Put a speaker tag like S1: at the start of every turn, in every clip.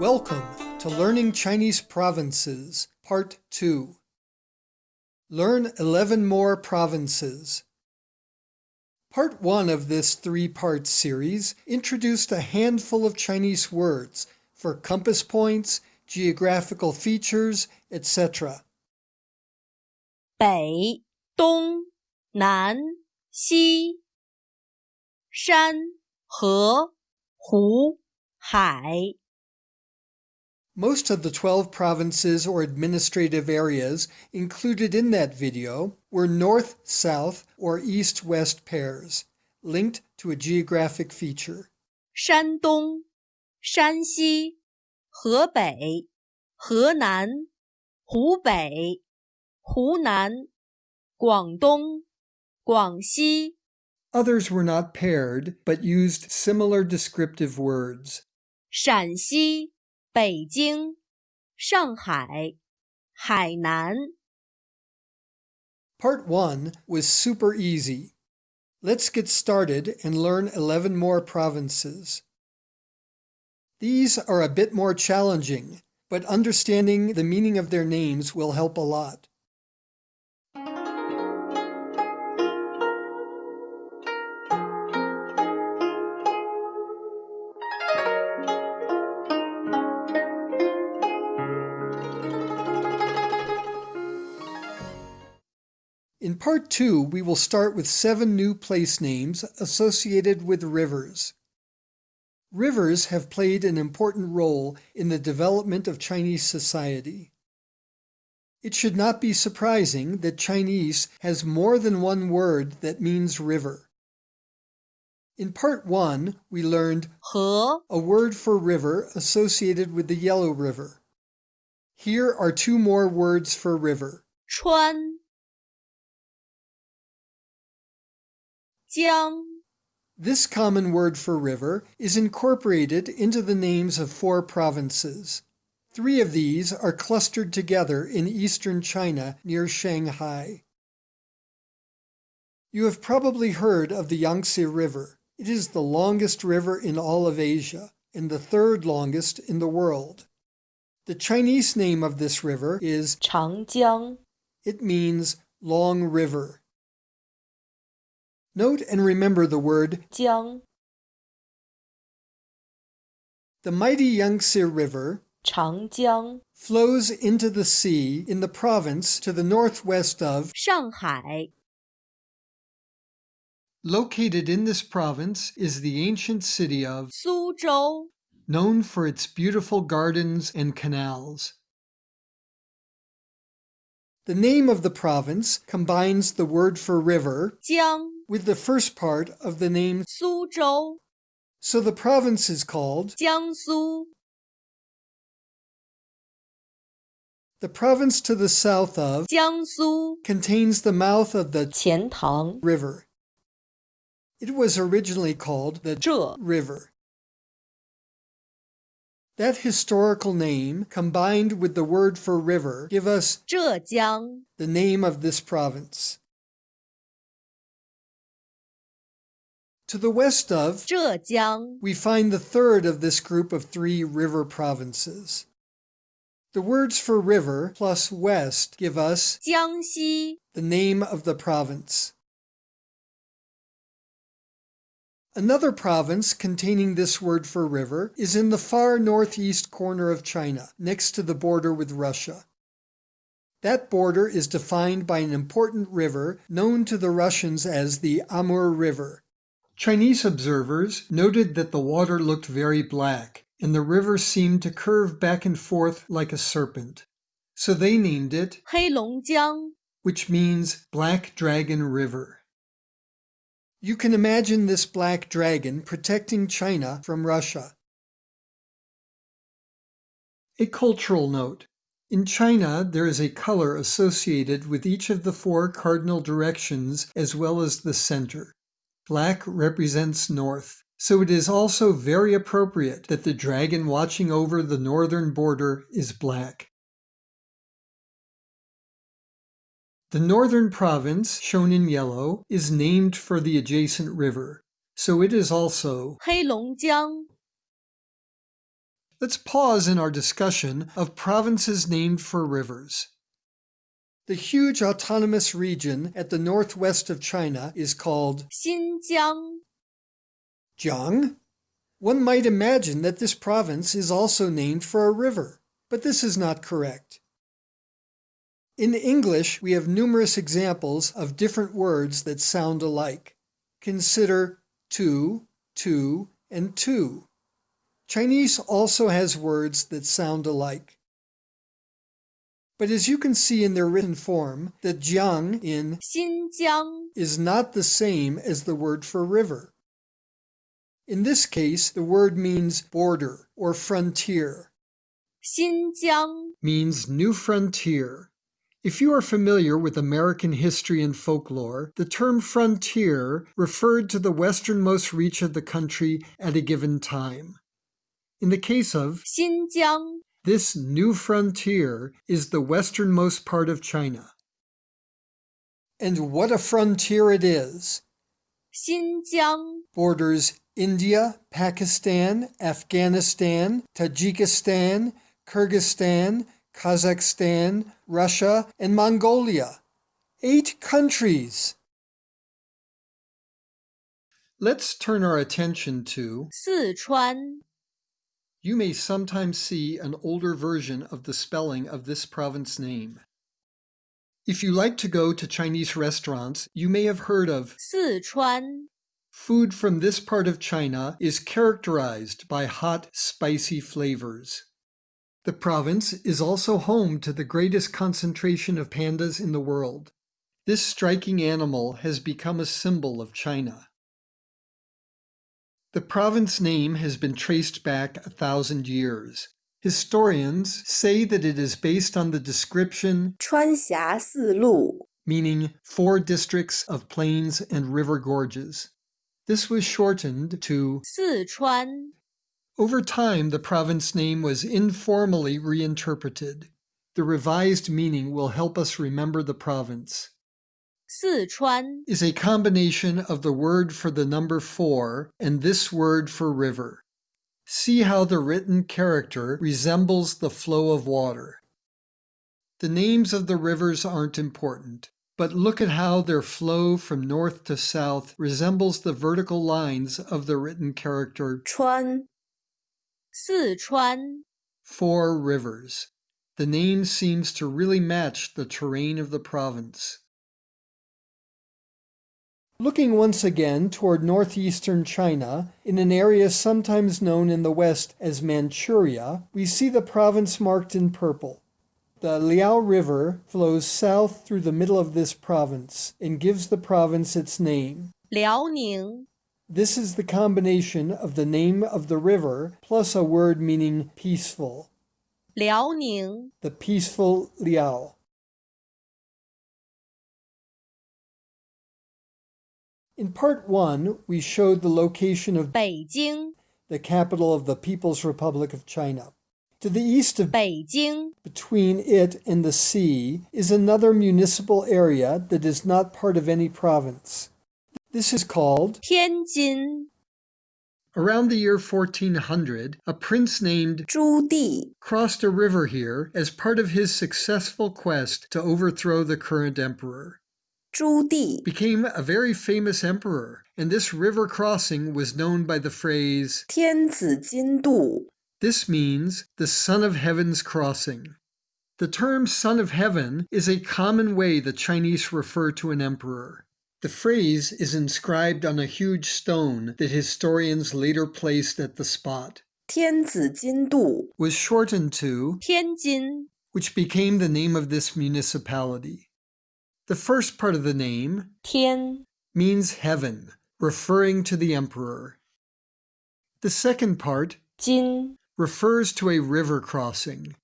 S1: Welcome to Learning Chinese Provinces, Part 2. Learn 11 more provinces. Part 1 of this three-part series introduced a handful of Chinese words for compass points, geographical features, etc.
S2: 北、东、南、西、山、河、湖、海。
S1: most of the 12 provinces or administrative areas included in that video were north-south or east-west pairs, linked to a geographic feature.
S2: 山东、山西、河北、河南、湖北、湖南、广东、广西
S1: Others were not paired, but used similar descriptive words.
S2: 陕西 北京、上海、海南。
S1: Part 1 was super easy. Let's get started and learn 11 more provinces. These are a bit more challenging, but understanding the meaning of their names will help a lot. Part two, we will start with seven new place names associated with rivers. Rivers have played an important role in the development of Chinese society. It should not be surprising that Chinese has more than one word that means river. In part one, we learned
S2: 河,
S1: a word for river associated with the Yellow River. Here are two more words for river.
S2: 川 Jiang.
S1: This common word for river is incorporated into the names of four provinces. Three of these are clustered together in eastern China near Shanghai. You have probably heard of the Yangtze River. It is the longest river in all of Asia and the third longest in the world. The Chinese name of this river is
S2: Changjiang.
S1: It means long river. Note and remember the word
S2: Jiang.
S1: The mighty Yangtze River
S2: Changjiang
S1: flows into the sea in the province to the northwest of
S2: Shanghai.
S1: Located in this province is the ancient city of
S2: Suzhou,
S1: known for its beautiful gardens and canals. The name of the province combines the word for river
S2: Jiang
S1: with the first part of the name
S2: Suzhou.
S1: So the province is called
S2: Jiangsu.
S1: The province to the south of
S2: Jiangsu
S1: contains the mouth of the
S2: Qiantang
S1: River. It was originally called the
S2: Zhe
S1: River. That historical name, combined with the word for river, give us
S2: Zhejiang,
S1: the name of this province. To the west of
S2: Zhejiang,
S1: we find the third of this group of three river provinces. The words for river plus west give us
S2: Jiangxi,
S1: the name of the province. Another province containing this word for river is in the far northeast corner of China, next to the border with Russia. That border is defined by an important river known to the Russians as the Amur River. Chinese observers noted that the water looked very black, and the river seemed to curve back and forth like a serpent. So they named it
S2: Heilongjiang,
S1: which means Black Dragon River. You can imagine this black dragon protecting China from Russia. A cultural note. In China, there is a color associated with each of the four cardinal directions as well as the center. Black represents north, so it is also very appropriate that the dragon watching over the northern border is black. The northern province, shown in yellow, is named for the adjacent river, so it is also
S2: Heilongjiang,
S1: Let's pause in our discussion of provinces named for rivers. The huge autonomous region at the northwest of China is called
S2: Xinjiang.
S1: Jiang. One might imagine that this province is also named for a river, but this is not correct. In English, we have numerous examples of different words that sound alike. Consider to, too, and two. Chinese also has words that sound alike. But as you can see in their written form, the jiang in
S2: 新疆
S1: is not the same as the word for river. In this case, the word means border or frontier,
S2: 新疆
S1: means new frontier. If you are familiar with American history and folklore, the term frontier referred to the westernmost reach of the country at a given time. In the case of
S2: 新疆
S1: this new frontier is the westernmost part of China. And what a frontier it is!
S2: Xinjiang
S1: borders India, Pakistan, Afghanistan, Tajikistan, Kyrgyzstan, Kazakhstan, Russia, and Mongolia. Eight countries! Let's turn our attention to
S2: Sichuan
S1: you may sometimes see an older version of the spelling of this province name. If you like to go to Chinese restaurants, you may have heard of
S2: 四川
S1: food from this part of China is characterized by hot, spicy flavors. The province is also home to the greatest concentration of pandas in the world. This striking animal has become a symbol of China. The province name has been traced back a thousand years. Historians say that it is based on the description
S3: 川峡四路
S1: meaning four districts of plains and river gorges. This was shortened to
S2: 四川
S1: over time the province name was informally reinterpreted. The revised meaning will help us remember the province.
S2: Sichuan
S1: is a combination of the word for the number four and this word for river. See how the written character resembles the flow of water. The names of the rivers aren't important, but look at how their flow from north to south resembles the vertical lines of the written character
S2: Chuan. Sichuan.
S1: Four rivers. The name seems to really match the terrain of the province. Looking once again toward northeastern China, in an area sometimes known in the West as Manchuria, we see the province marked in purple. The Liao River flows south through the middle of this province and gives the province its name.
S2: Liaoning.
S1: This is the combination of the name of the river plus a word meaning peaceful.
S2: Liaoning.
S1: The peaceful Liao. In part one, we showed the location of
S2: Beijing,
S1: the capital of the People's Republic of China. To the east of
S2: Beijing,
S1: between it and the sea, is another municipal area that is not part of any province. This is called
S2: Tianjin.
S1: Around the year 1400, a prince named
S3: Zhu Di
S1: crossed a river here as part of his successful quest to overthrow the current emperor.
S3: Zhu Di
S1: became a very famous emperor, and this river crossing was known by the phrase
S3: 天子津渡.
S1: This means the Son of Heaven's crossing. The term Son of Heaven is a common way the Chinese refer to an emperor. The phrase is inscribed on a huge stone that historians later placed at the spot.
S3: 天子津渡
S1: was shortened to
S2: 天津,
S1: which became the name of this municipality. The first part of the name
S2: 天
S1: means heaven, referring to the emperor. The second part
S2: 津
S1: refers to a river crossing.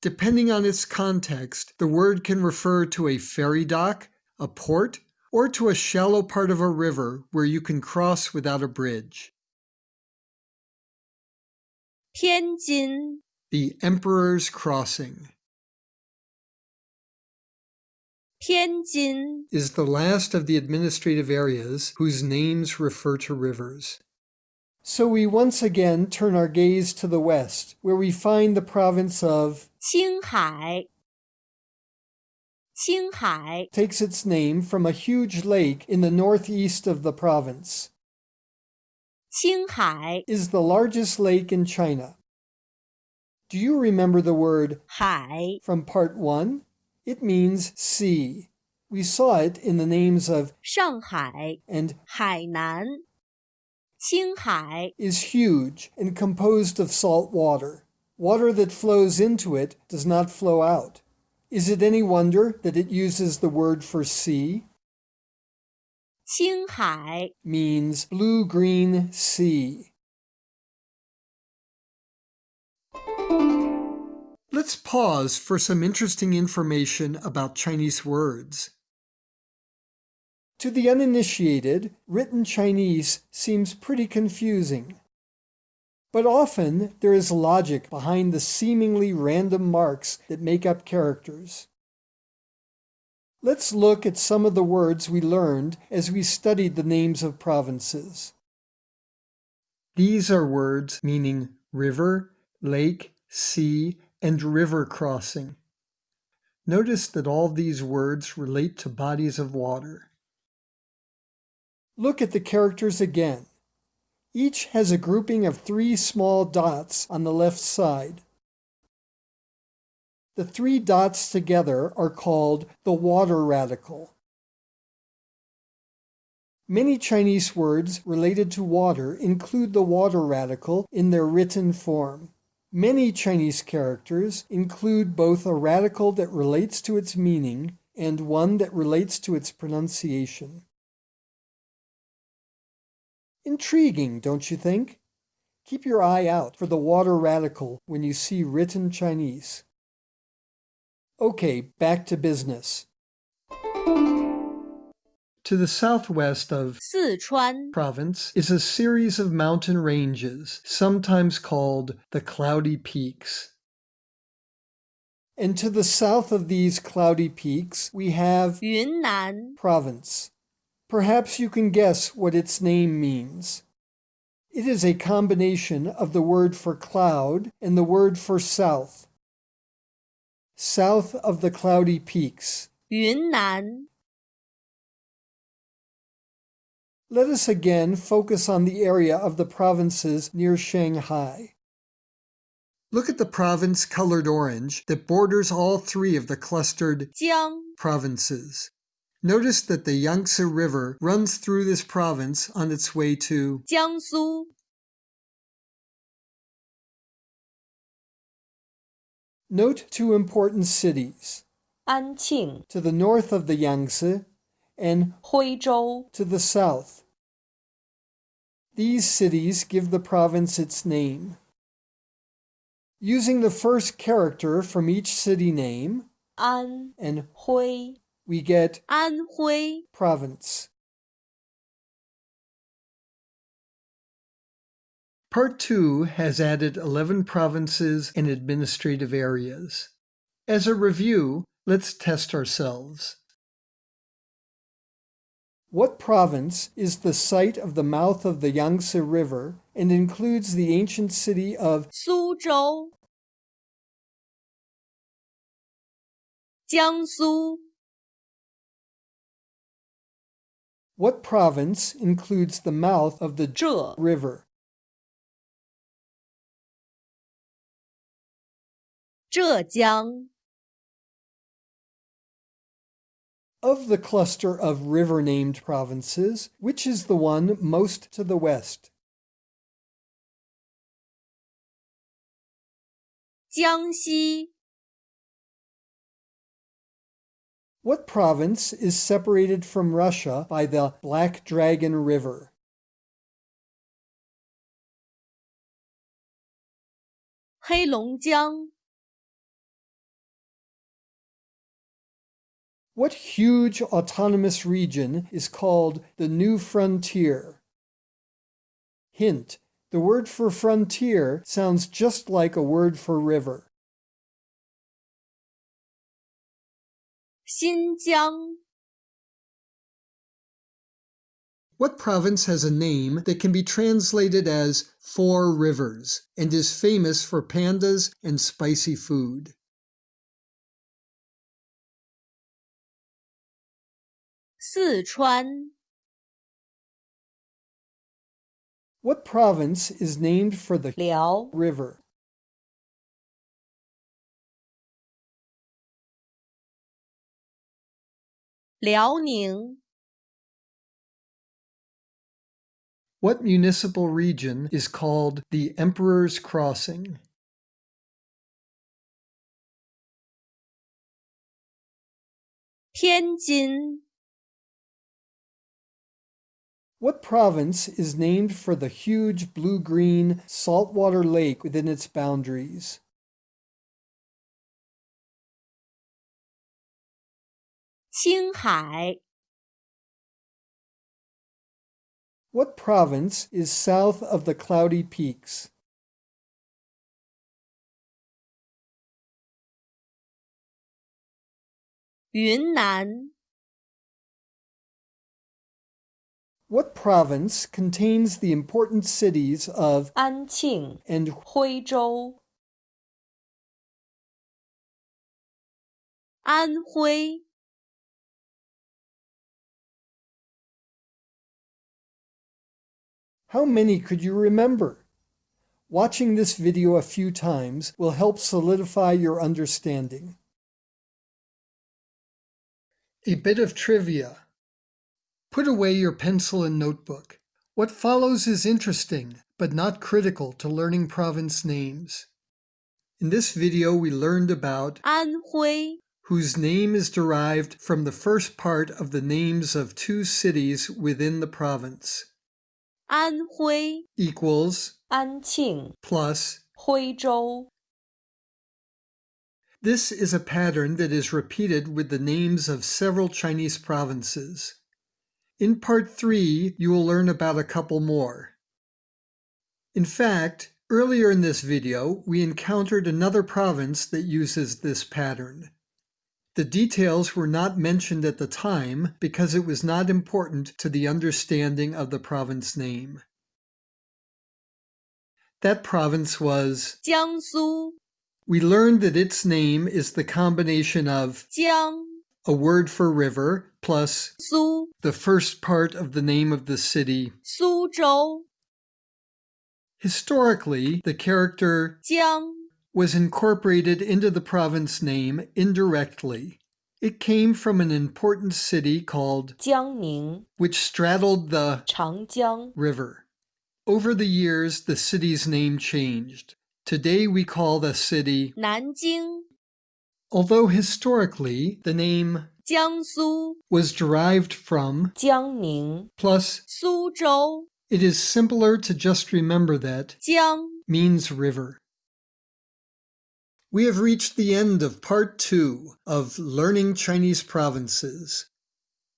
S1: Depending on its context, the word can refer to a ferry dock, a port, or to a shallow part of a river where you can cross without a bridge.
S2: 天津
S1: The Emperor's Crossing
S2: Tianjin
S1: is the last of the administrative areas whose names refer to rivers. So we once again turn our gaze to the west, where we find the province of
S2: Qinghai. Qinghai
S1: takes its name from a huge lake in the northeast of the province.
S2: Qinghai
S1: is the largest lake in China. Do you remember the word
S2: Hai
S1: from part 1? It means sea. We saw it in the names of
S2: 上海，
S1: and
S2: 海南，青海，
S1: is huge and composed of salt water. Water that flows into it does not flow out. Is it any wonder that it uses the word for sea?
S2: 青海，
S1: Means blue green sea. Let's pause for some interesting information about Chinese words. To the uninitiated, written Chinese seems pretty confusing. But often there is logic behind the seemingly random marks that make up characters. Let's look at some of the words we learned as we studied the names of provinces. These are words meaning river, lake, sea, and river crossing. Notice that all these words relate to bodies of water. Look at the characters again. Each has a grouping of three small dots on the left side. The three dots together are called the water radical. Many Chinese words related to water include the water radical in their written form. Many Chinese characters include both a radical that relates to its meaning and one that relates to its pronunciation. Intriguing, don't you think? Keep your eye out for the water radical when you see written Chinese. Okay, back to business. To the southwest of
S2: Sichuan
S1: province is a series of mountain ranges, sometimes called the Cloudy Peaks. And to the south of these cloudy peaks, we have
S2: Yunnan
S1: province. Perhaps you can guess what its name means. It is a combination of the word for cloud and the word for south. South of the cloudy peaks.
S2: Yunnan
S1: Let us again focus on the area of the provinces near Shanghai. Look at the province colored orange that borders all three of the clustered
S2: Jiang
S1: provinces. Notice that the Yangtze River runs through this province on its way to
S2: Jiangsu.
S1: Note two important cities.
S2: Anqing
S1: to the north of the Yangtze and
S2: Huizhou
S1: to the south. These cities give the province its name. Using the first character from each city name,
S2: An
S1: and
S2: Hui,
S1: we get
S2: Anhui
S1: province. Part 2 has added 11 provinces and administrative areas. As a review, let's test ourselves. What province is the site of the mouth of the Yangtze River and includes the ancient city of
S2: Suzhou, Jiangsu?
S1: What province includes the mouth of the
S2: Zhe
S1: River?
S2: Zhejiang
S1: Of the cluster of river named provinces, which is the one most to the west?
S2: 江西，
S1: What province is separated from Russia by the Black Dragon River?
S2: 黑龙江，
S1: What huge autonomous region is called the New Frontier? Hint, the word for frontier sounds just like a word for river.
S2: 新疆
S1: ，What province has a name that can be translated as Four Rivers and is famous for pandas and spicy food?
S2: 四川
S1: What province is named for the
S3: 辽
S1: river?
S2: 辽宁
S1: What municipal region is called the Emperor's Crossing?
S2: 天津
S1: What province is named for the huge blue-green saltwater lake within its boundaries?
S2: Qinghai.
S1: What province is south of the Cloudy Peaks?
S2: Yunnan.
S1: What province contains the important cities of
S3: Anqing
S1: and
S2: Huizhou? Anhui.
S1: How many could you remember? Watching this video a few times will help solidify your understanding. A bit of trivia. Put away your pencil and notebook. What follows is interesting, but not critical to learning province names. In this video, we learned about
S2: Anhui,
S1: whose name is derived from the first part of the names of two cities within the province.
S2: Anhui
S1: equals
S3: Anqing
S1: plus
S3: Huizhou.
S1: This is a pattern that is repeated with the names of several Chinese provinces. In part three, you will learn about a couple more. In fact, earlier in this video, we encountered another province that uses this pattern. The details were not mentioned at the time because it was not important to the understanding of the province name. That province was
S2: Jiangsu.
S1: We learned that its name is the combination of
S2: Jiang
S1: a word for river plus
S2: 苏
S1: the first part of the name of the city.
S2: 苏州
S1: Historically, the character
S2: 江
S1: was incorporated into the province name indirectly. It came from an important city called
S3: 江宁
S1: which straddled the
S3: 长江
S1: river. Over the years, the city's name changed. Today we call the city,
S2: 南京
S1: Although historically the name
S2: Jiangsu
S1: was derived from
S3: Jiangning
S1: plus
S2: Suzhou,
S1: it is simpler to just remember that
S2: Jiang
S1: means river. We have reached the end of part two of Learning Chinese Provinces.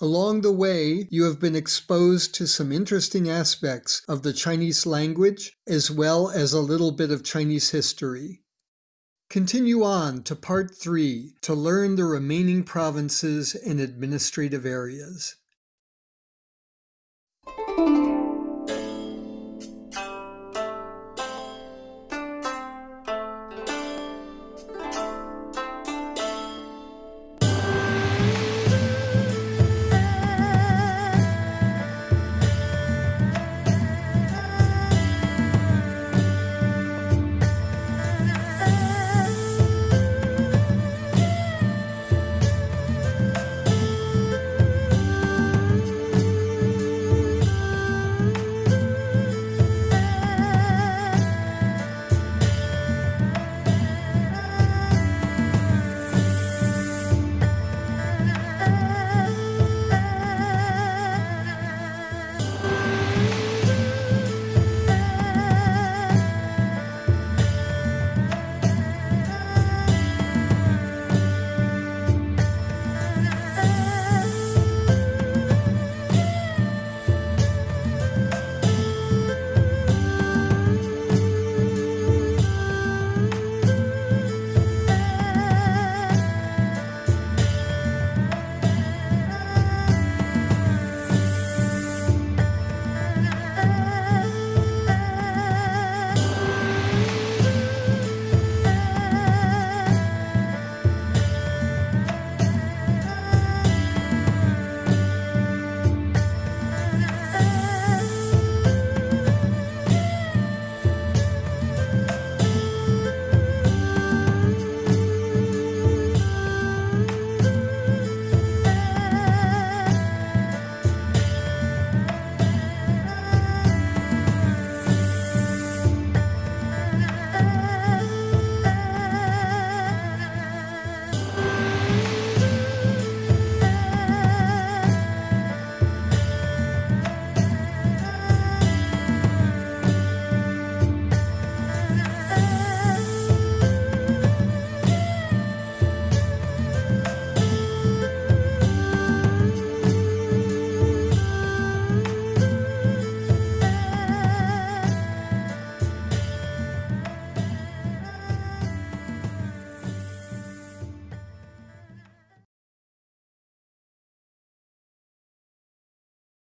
S1: Along the way, you have been exposed to some interesting aspects of the Chinese language as well as a little bit of Chinese history. Continue on to part three to learn the remaining provinces and administrative areas.